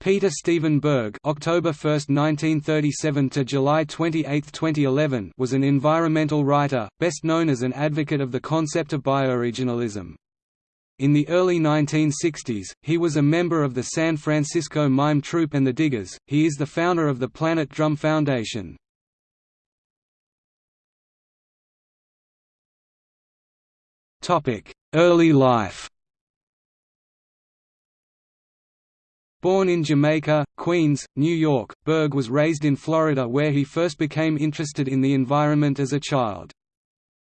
Peter Stephen Berg October 1, 1937 to July 28, 2011 was an environmental writer, best known as an advocate of the concept of bioregionalism. In the early 1960s, he was a member of the San Francisco Mime Troupe and the Diggers. He is the founder of the Planet Drum Foundation. Topic: Early life. Born in Jamaica, Queens, New York, Berg was raised in Florida where he first became interested in the environment as a child.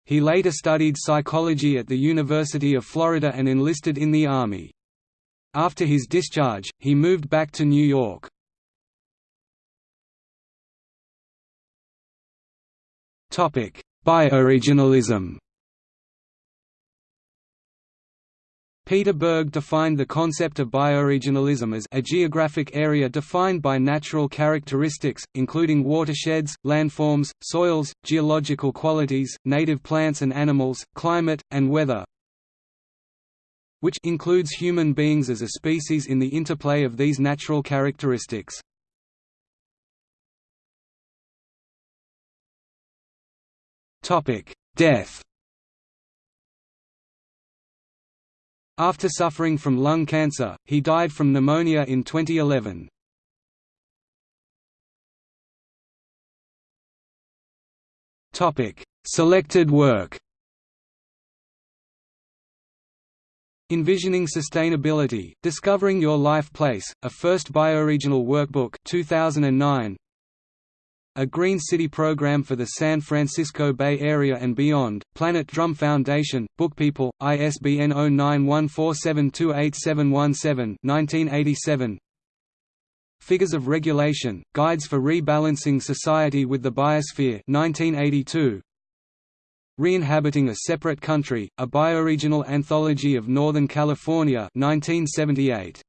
He later studied psychology at the University of Florida and enlisted in the Army. After his discharge, he moved back to New York. Bioregionalism Peter Berg defined the concept of bioregionalism as a geographic area defined by natural characteristics, including watersheds, landforms, soils, geological qualities, native plants and animals, climate, and weather which includes human beings as a species in the interplay of these natural characteristics. Death After suffering from lung cancer, he died from pneumonia in 2011. Topic: Selected work. Envisioning Sustainability: Discovering Your Life Place, a first bioregional workbook 2009. A Green City program for the San Francisco Bay Area and beyond, Planet Drum Foundation, Bookpeople, ISBN 0914728717 1987. Figures of Regulation, Guides for Rebalancing Society with the Biosphere 1982. Re-inhabiting a Separate Country, a Bioregional Anthology of Northern California 1978.